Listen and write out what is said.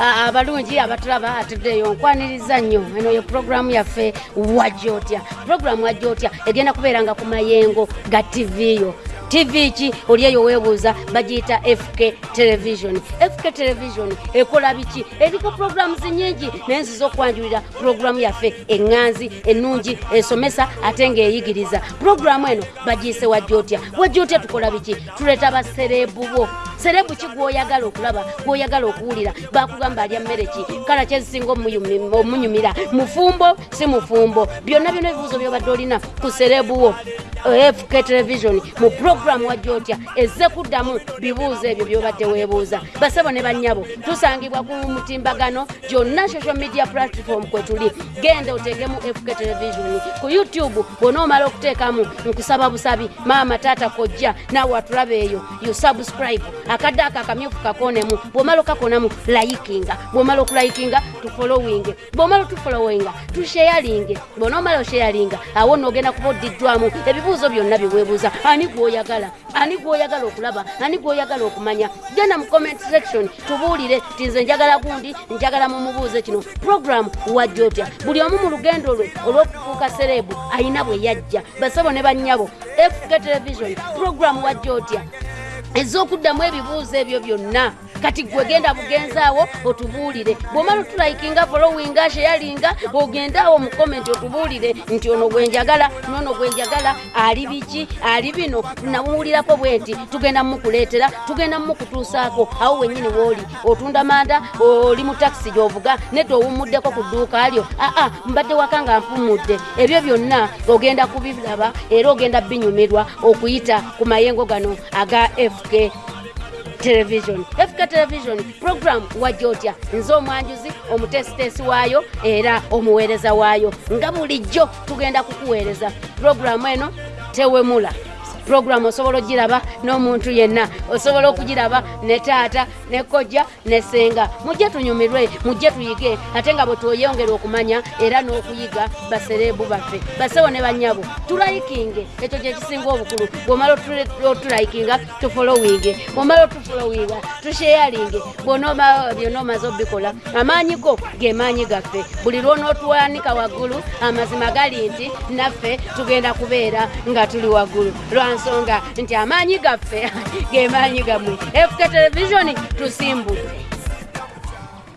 abalungi abatulaba atuddeyo nkwaniriza nnyo. Eno ye puroguramu yaffe wajja otya puroguramu wajja otya egenda kubeeranga ku mayengo ga tv yo tv ki oli eyo weebuuza bagiyita fk television. Fk television ekola biki? Eriko programs nyingi naye nziza okwanjulira puroguramu yaffe eŋŋanzi ennungi esomesa ate ng'eyigiriza. Puroguramu eno bagiyise wajja otya wajja otya tukola biki? Tuleeta baserebu bo. Serebu ki gwoyagala okulaba gwoyagala okuwulira? Bakugamba alya mmere ki? Kala kyezisinga omunyumira. Mufumbo si mufumbo. Byonna byonna ebibuuzo byobadde olina ku serebu wo fk television mu puroguramu wajja otya? Ezze kuddamu bibuuzo ebyo byobadde weebuuza. Basebo ne bannyabo tusangibwa ku mutimbagano gyonna social media platform kwe tuli. Genda oteekemu fk television. Ku youtube bw'onoomala okuteekamu nkusaba busabi maama taata kojja naawe watulaba eyo. You subscribe. Akadde ako akamyufu kakonemu bw'omala okakonamu layikinga bw'omala okulayikinga tufolowinge bw'omala otufolowinga tusheyalinge bw'onoomala osheyalinga awo noogenda kuba oddiddwamu ebibuuzo byonna byeweebuuza ani gwoyagala? Ani gwoyagala okulaba? Ani gwoyagala okumanya? Genda mu comment section tubuulire ti nze njagala gundi njagala mumubuuze kino. Program wajja otya? Buli omu mu lugendo lwe olw'okufuuka serebu ayina bwe yajja. Basabo ne bannyabo fk television program wajja otya? Ez'okuddamu ebibuuzo ebyo byonna kati gwe genda bugenzaawo otubuulire. Bw'omala otulayikinga followinga sheyalinga ogendaawo mu komenti otubuulire nti ono gwenjagala nono gwenjagala ali biki ali bino nawulirako bwe nti tugenda mukuleetera tugenda mukutuusaako awo wennyini wooli otunda manda oli mu takisi gy'ovuga nedda owumuddeko ku dduuka lyo aa mbadde waka nga mpumudde ebyo byonna ogenda kubiraba era ogenda binyumirwa okuyita ku mayengo gano aga fk television fk television program wajja otya nze omwanjuzi omutesitesi waayo era omuweereza waayo. Nga bulijjo tugenda kukuweereza. Puroguramu eno tewemula puroguramu osobola ogiraba n'omuntu yenna osobola okugiraba ne taata ne kojja ne senga mujje tunyumirwe mujje tuyige ate nga bwe tweyongera okumanya era n'okuyiga baserebu baffe basewo ne bannyabo tulayikinge ekyo kyekisinga obukulu. Bw'omala otulayikinga tufolowinge bw'omala otufolowinga tusheyalinge byonna omaze obikola amaanyi go ge maanyi gaffe. Buli lw'onootwanika waggulu amazima gali nti naffe tugenda kubeera nga tuli waggulu lwansonga nti amaanyi gaffe ge maanyi gammwe fk televisioni tusimbudde